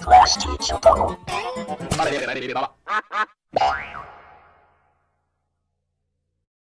Class teacher. Donald.